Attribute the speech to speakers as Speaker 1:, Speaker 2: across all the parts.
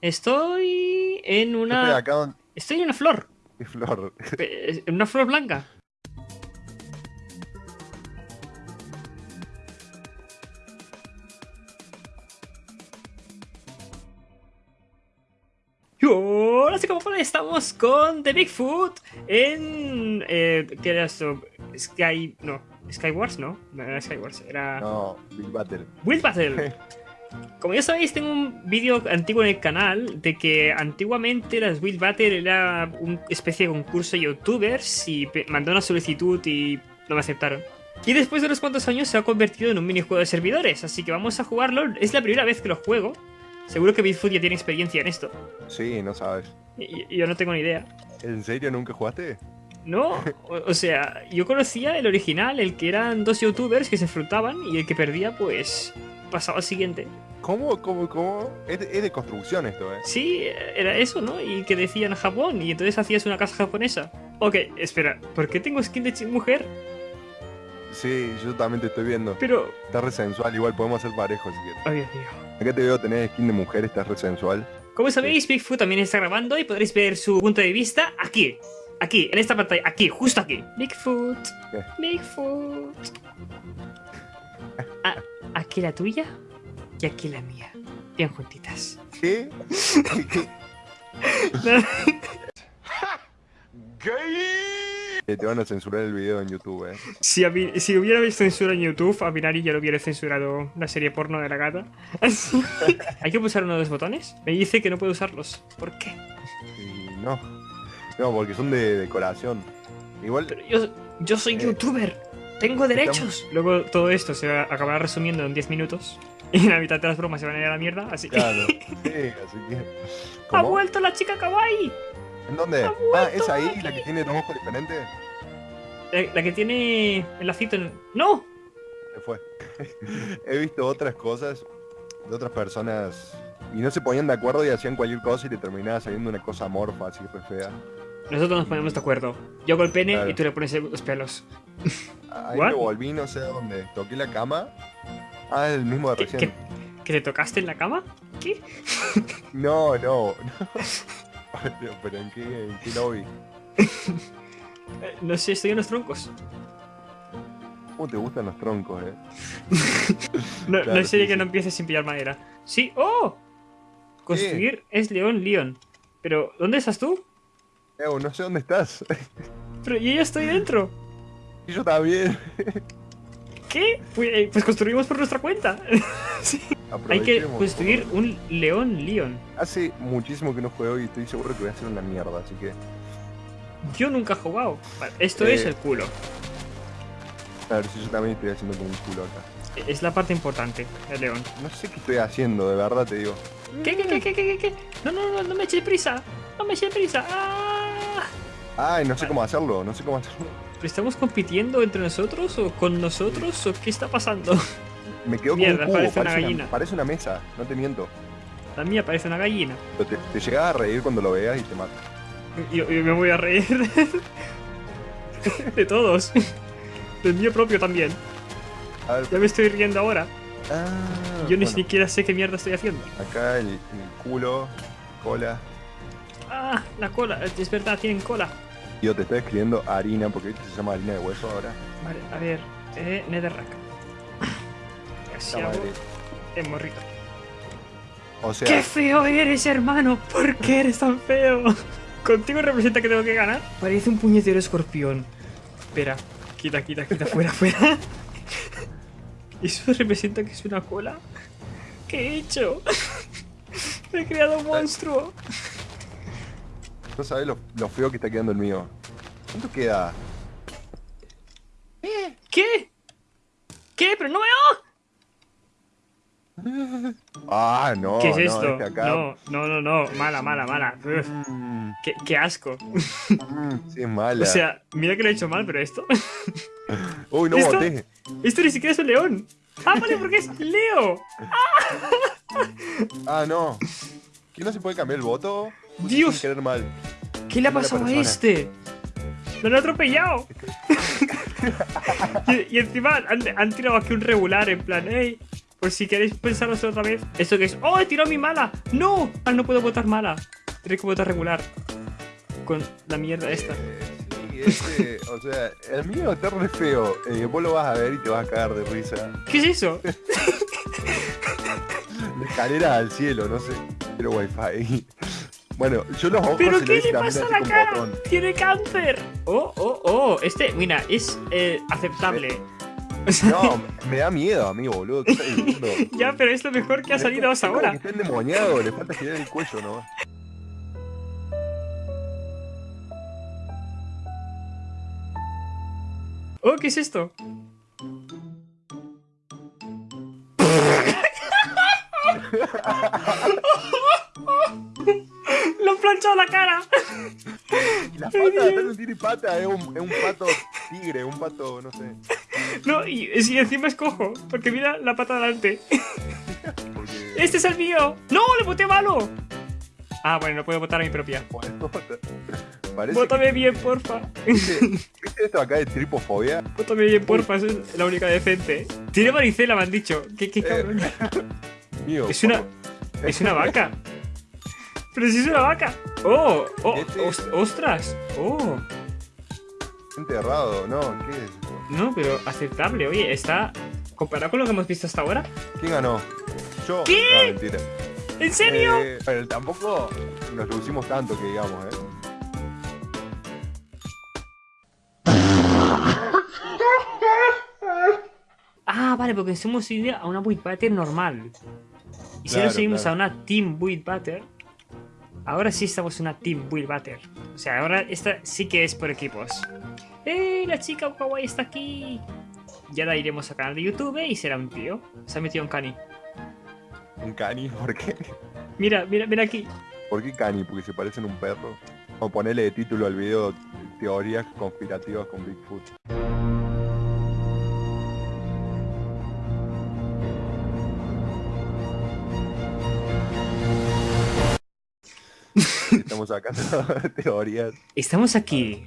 Speaker 1: Estoy en una...
Speaker 2: estoy
Speaker 1: en una flor.
Speaker 2: Flor.
Speaker 1: Eh, En una flor blanca. Hola chicos, ¿cómo estamos con The Bigfoot en... Eh, ¿Qué era esto? Sky... No, Skywars, ¿no? No era Skywars, era...
Speaker 2: No, Big Battle.
Speaker 1: Build Battle. Como ya sabéis, tengo un vídeo antiguo en el canal de que antiguamente las Build Battle era una especie de concurso de youtubers y mandé una solicitud y no me aceptaron. Y después de unos cuantos años se ha convertido en un minijuego de servidores, así que vamos a jugarlo. Es la primera vez que lo juego. Seguro que Bigfoot ya tiene experiencia en esto.
Speaker 2: Sí, no sabes.
Speaker 1: Y yo no tengo ni idea.
Speaker 2: ¿En serio nunca jugaste?
Speaker 1: No, o, o sea, yo conocía el original, el que eran dos youtubers que se enfrentaban y el que perdía, pues pasaba al siguiente.
Speaker 2: ¿Cómo, cómo, cómo? Es de, es de construcción esto, eh.
Speaker 1: Sí, era eso, ¿no? Y que decían Japón, y entonces hacías una casa japonesa. Ok, espera, ¿por qué tengo skin de mujer?
Speaker 2: Sí, yo también te estoy viendo.
Speaker 1: Pero...
Speaker 2: Está re sensual, igual podemos ser parejos si quieres.
Speaker 1: Ay, Dios mío.
Speaker 2: Acá te veo tener skin de mujer, estás re sensual.
Speaker 1: Como sabéis, Bigfoot también está grabando y podréis ver su punto de vista aquí. Aquí, en esta pantalla, aquí, justo aquí. Bigfoot.
Speaker 2: ¿Qué?
Speaker 1: Bigfoot. Ah, aquí la tuya y aquí la mía. Bien juntitas.
Speaker 2: ¿Qué? Eh, te van a censurar el video en YouTube, eh.
Speaker 1: Si, si hubiera visto censura en YouTube, a Binari ya lo hubiera censurado la serie porno de la gata. ¿Hay que pulsar uno de los botones? Me dice que no puedo usarlos. ¿Por qué?
Speaker 2: Y no. No, porque son de decoración. Igual,
Speaker 1: Pero yo, yo soy
Speaker 2: Eh,
Speaker 1: youtuber. Tengo derechos. Luego todo esto se va- acabará resumiendo en 10 minutos. Y la mitad de las bromas se van a ir a la mierda. Así que...
Speaker 2: claro. Sí, así que.
Speaker 1: ¡Ha vuelto la chica kawaii!
Speaker 2: ¿En dónde?
Speaker 1: ¡Ha
Speaker 2: Ah, ¿es ahí
Speaker 1: aquí!
Speaker 2: la que tiene dos ojos diferentes?
Speaker 1: La, la que tiene el lacito en... ¡No!
Speaker 2: Se fue. He visto otras cosas de otras personas y no se ponían de acuerdo y hacían cualquier cosa y le terminaba saliendo una cosa amorfa, así re fea.
Speaker 1: Nosotros nos ponemos de acuerdo. Yo hago el pene
Speaker 2: Claro.
Speaker 1: y tú le pones los pelos.
Speaker 2: Ahí
Speaker 1: What?
Speaker 2: me volví, no sé a dónde. Toqué la cama. Ah, es el mismo de
Speaker 1: ¿Qué,
Speaker 2: recién.
Speaker 1: qué- que te tocaste en la cama? ¿Qué?
Speaker 2: No, no. no. Pero ¿en qué, en qué lobby?
Speaker 1: Eh, No sé, estoy en los troncos.
Speaker 2: ¿Cómo te gustan los troncos, eh?
Speaker 1: No,
Speaker 2: Claro,
Speaker 1: no sería
Speaker 2: sí,
Speaker 1: que
Speaker 2: sí.
Speaker 1: no empieces sin pillar madera. Sí, ¡oh! Construir es león, león. Pero, ¿dónde estás tú?
Speaker 2: Eh, no sé dónde estás.
Speaker 1: Pero yo ya estoy dentro.
Speaker 2: y yo también.
Speaker 1: ¿Qué? Pues, eh, pues construimos por nuestra cuenta. Hay que construir un león, león.
Speaker 2: Hace muchísimo que no juego y estoy seguro que voy a hacer una mierda, así que...
Speaker 1: Yo nunca he jugado. Esto
Speaker 2: Eh.
Speaker 1: es el culo.
Speaker 2: Ver si yo también estoy haciendo como un culo acá.
Speaker 1: Es la parte importante, el león.
Speaker 2: No sé qué estoy haciendo, de verdad te digo.
Speaker 1: ¿Qué, qué, qué, qué, qué, qué? No, no, no, no me eches prisa. No me eches prisa. ¡Ah!
Speaker 2: Ay, no sé cómo hacerlo, no sé cómo hacerlo.
Speaker 1: ¿Pero ¿Estamos compitiendo entre nosotros o con nosotros o qué está pasando?
Speaker 2: Me quedo con
Speaker 1: Mierda,
Speaker 2: un cubo,
Speaker 1: parece una gallina.
Speaker 2: una, parece una mesa, no te miento.
Speaker 1: La mía parece una gallina.
Speaker 2: Pero te, te llegas a reír cuando lo veas y te mata.
Speaker 1: Yo, yo me voy a reír de todos. Del mío propio también.
Speaker 2: A ver,
Speaker 1: Ya me estoy riendo ahora.
Speaker 2: ah,
Speaker 1: Yo ni
Speaker 2: bueno,
Speaker 1: siquiera sé qué mierda estoy haciendo.
Speaker 2: Acá el, el culo, cola.
Speaker 1: Ah, la cola. Es verdad, tienen cola.
Speaker 2: Yo te estoy escribiendo harina, porque ¿viste? se llama harina de hueso ahora.
Speaker 1: Vale, a ver. Eh, Netherrack. Hago
Speaker 2: madre.
Speaker 1: el morrito.
Speaker 2: O sea,
Speaker 1: ¡Qué feo eres, hermano! ¿Por qué eres tan feo? ¿Contigo representa que tengo que ganar? Parece un puñetero escorpión. Espera, quita, quita, quita, fuera, fuera. ¿Eso representa que es una cola? ¿Qué he hecho? Me he creado un monstruo.
Speaker 2: No sabes lo, lo feo que está quedando el mío. ¿Cuánto queda?
Speaker 1: ¿Qué? ¿Qué? ¡Pero no veo!
Speaker 2: Ah, no,
Speaker 1: ¿Qué es
Speaker 2: no,
Speaker 1: esto?
Speaker 2: este acá.
Speaker 1: No, no, no, no. Mala, mala, mala.
Speaker 2: Mm,
Speaker 1: qué, qué asco.
Speaker 2: mm, sí, es mala.
Speaker 1: O sea, mira que lo he hecho mal, pero esto.
Speaker 2: Uy, no
Speaker 1: ¿esto?
Speaker 2: boté.
Speaker 1: Esto ni siquiera es un león. Ah, vale, porque es Leo.
Speaker 2: Ah, no. ¿Quién no se puede cambiar el voto?
Speaker 1: Dios.
Speaker 2: Sin querer mal.
Speaker 1: ¿Qué le ha pasado a este? ¡Me lo han atropellado! y, y encima han, han tirado aquí un regular en plan, ¡Ey! Por si queréis pensarlo otra vez. ¿Esto que es? ¡Oh, he tirado mi mala! ¡No! Ahora no puedo votar mala. Tendré que votar regular. Con la mierda esta.
Speaker 2: Eh, sí, este, o sea, el mío está re feo. Eh, vos lo vas a ver y te vas a cagar de risa.
Speaker 1: ¿Qué es eso?
Speaker 2: La escalera al cielo, no sé. Pero wifi. Bueno, yo los ojos
Speaker 1: ¿Pero
Speaker 2: se
Speaker 1: qué le pasa a la cara?
Speaker 2: botón.
Speaker 1: ¡Tiene cáncer! Oh, oh, oh. Este, mira, es eh, aceptable.
Speaker 2: No, me da miedo a mí, boludo.
Speaker 1: Ya, pero es lo mejor que ha salido hasta ahora.
Speaker 2: está endemoniado, le falta girar el cuello, ¿no?
Speaker 1: Oh, ¿qué es esto? ¡Lo han planchado la cara!
Speaker 2: Y las patas, no tiene pata, es un, es un pato tigre, un pato, no sé.
Speaker 1: No, y, y encima es cojo, porque mira la pata delante.
Speaker 2: Porque...
Speaker 1: ¡Este es el mío! ¡No, le voté malo! Ah, bueno, no puedo votar a mi propia.
Speaker 2: Bueno,
Speaker 1: Vótame bien, porfa.
Speaker 2: que ¿viste, viste esto acá de tripofobia?
Speaker 1: Vótame bien, porfa, esa es la única decente. Tiene varicela, me han dicho. ¿Qué, qué cabrón?
Speaker 2: Mío,
Speaker 1: Es una, es una vaca. Pero si es una vaca. Oh, oh,
Speaker 2: Este-
Speaker 1: os- ostras. Oh.
Speaker 2: enterrado, ¿no? ¿Qué es?
Speaker 1: No, pero aceptable. Oye, está comparado con lo que hemos visto hasta ahora.
Speaker 2: ¿Quién ganó? ¿Yo?
Speaker 1: ¿Qué?
Speaker 2: No, mentira.
Speaker 1: ¿En serio?
Speaker 2: Eh, pero tampoco nos lucimos tanto que digamos, ¿eh?
Speaker 1: Ah, vale, porque hemos ido a una Build normal. Y si ahora seguimos
Speaker 2: claro.
Speaker 1: a una Team Build Butter, ahora sí estamos en una Team Build Butter. O sea, ahora esta sí que es por equipos. ¡Eh! La chica kawaii está aquí. Ya la iremos a canal de YouTube y será un tío. Se ha metido un cani.
Speaker 2: Un cani, ¿por qué?
Speaker 1: Mira, mira, mira aquí.
Speaker 2: ¿Por qué cani? Porque se parecen a un perro. O ponerle de título al video teorías conspirativas con Bigfoot. Estamos sacando teorías.
Speaker 1: Estamos aquí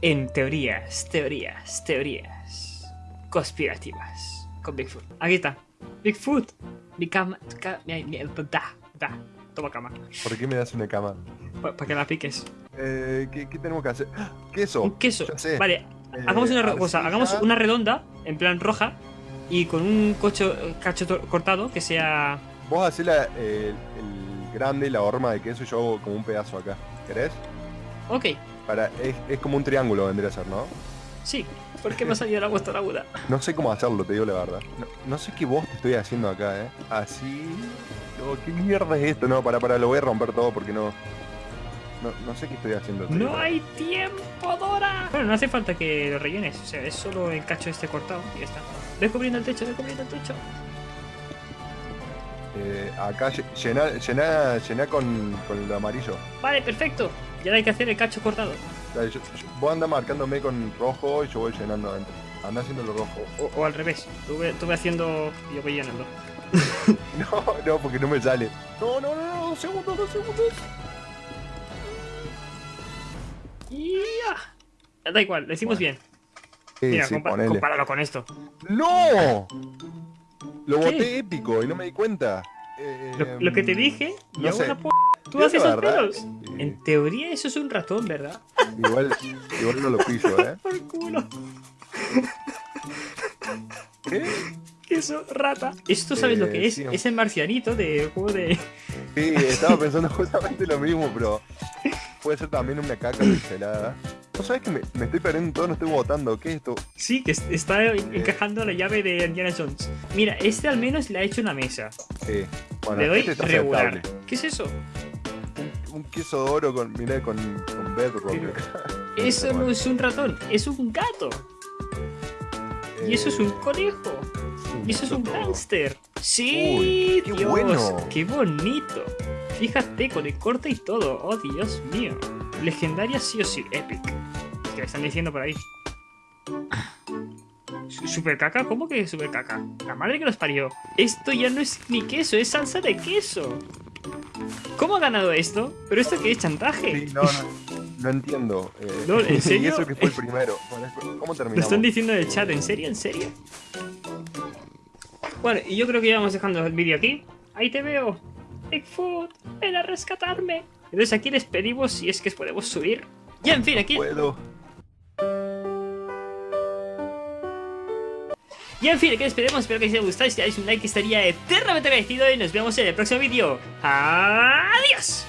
Speaker 1: en teorías, teorías, teorías conspirativas con Bigfoot. Aquí está. Bigfoot. Mi cama. ca- mi- mi- Da, da. Toma cama.
Speaker 2: ¿Por qué me das una cama?
Speaker 1: Para que la piques.
Speaker 2: Eh, ¿qué, qué tenemos que hacer? ¡Ah! ¡Queso!
Speaker 1: Un queso. Vale,
Speaker 2: Eh,
Speaker 1: hagamos una cosa. Hagamos una redonda, en plan roja, y con un cocho, cacho cortado que sea.
Speaker 2: Vos hacés la- el grande, la horma de queso y yo hago como un pedazo acá. ¿Querés?
Speaker 1: Ok,
Speaker 2: Para, es, es como un triángulo vendría a ser, ¿no?
Speaker 1: sí. ¿Por qué me ha salido la vuestra aguda?
Speaker 2: No sé cómo hacerlo, te digo la verdad. No, no sé qué voz te estoy haciendo acá, ¿eh? Así... ¿Qué mierda es esto? No, para, para, lo voy a romper todo porque no... No, no sé qué estoy haciendo. digo
Speaker 1: ¡No hay tiempo, Dora! Bueno, no hace falta que lo rellenes. O sea, es solo el cacho este cortado y ya está. Ve cubriendo el techo, ve cubriendo el techo.
Speaker 2: Eh, acá lle- llená, llená, llená con, con lo amarillo.
Speaker 1: Vale, perfecto. Y ahora hay que hacer el cacho cortado.
Speaker 2: Dale, yo- yo- vos anda marcándome con rojo y yo voy llenando adentro. Anda haciendo lo rojo.
Speaker 1: O, o al revés. Tú ve, tú ve haciendo y yo voy llenando.
Speaker 2: No, no, porque no me sale. No, no, no, no, dos segundos, dos segundos.
Speaker 1: ¡Ya! Da igual, lo hicimos
Speaker 2: Bueno.
Speaker 1: bien.
Speaker 2: Sí,
Speaker 1: Mira,
Speaker 2: sí,
Speaker 1: compa-
Speaker 2: ponele.
Speaker 1: compáralo con esto.
Speaker 2: ¡No! Lo
Speaker 1: ¿Qué?
Speaker 2: boté épico y no me di cuenta. Eh,
Speaker 1: Lo, lo que te dije, y
Speaker 2: no
Speaker 1: hago
Speaker 2: sé.
Speaker 1: una p... Tú
Speaker 2: Yo
Speaker 1: haces esos pelos.
Speaker 2: eh,
Speaker 1: En teoría eso es un ratón, ¿verdad?
Speaker 2: igual, igual no lo pillo, ¿eh?
Speaker 1: Por culo.
Speaker 2: ¿Qué?
Speaker 1: Queso, rata. ¿Esto sabes lo
Speaker 2: Eh,
Speaker 1: que es?
Speaker 2: sí.
Speaker 1: Es el marcianito del juego de...
Speaker 2: Sí, estaba pensando justamente lo mismo, pero puede ser también una caca pixelada. ¿No sabes que me, me estoy perdiendo todo? No estoy votando. ¿Qué es esto?
Speaker 1: Sí, que es- está encajando la llave de Indiana Jones. Mira, este al menos le ha hecho una mesa.
Speaker 2: Sí. Bueno,
Speaker 1: Le doy
Speaker 2: este está
Speaker 1: regular.
Speaker 2: aceptable.
Speaker 1: ¿Qué es eso?
Speaker 2: Un, queso de oro con, mirá, con, con bedrock.
Speaker 1: Eso no es un ratón, es un gato. Y eso es un
Speaker 2: Eh,
Speaker 1: conejo. Y eso es un hámster. Sí,
Speaker 2: Uy, qué
Speaker 1: Dios,
Speaker 2: bueno.
Speaker 1: qué bonito. Fíjate con el corte y todo. Oh, Dios mío. Legendaria sí o sí, epic. ¿Qué están diciendo por ahí? Su- ¿Super caca? ¿Cómo que super caca? La madre que los parió. Esto ya no es ni queso, es salsa de queso. ¿Cómo ha ganado esto? ¿Pero esto qué es chantaje?
Speaker 2: Sí, no, no, no entiendo. eh,
Speaker 1: No, ¿en
Speaker 2: y
Speaker 1: serio?
Speaker 2: eso que fue el primero. Bueno, ¿Cómo
Speaker 1: Lo
Speaker 2: terminamos?
Speaker 1: están diciendo en el chat, ¿en serio? ¿En serio? Bueno, y yo creo que ya vamos dejando el vídeo aquí. Ahí te veo. Bigfoot, ven a rescatarme. Entonces aquí despedimos si es que podemos subir. Y en fin, aquí...
Speaker 2: Puedo.
Speaker 1: Y en fin, aquí despedimos. Espero que os haya gustado. Si dais un like estaría eternamente agradecido y nos vemos en el próximo vídeo. ¡Adiós!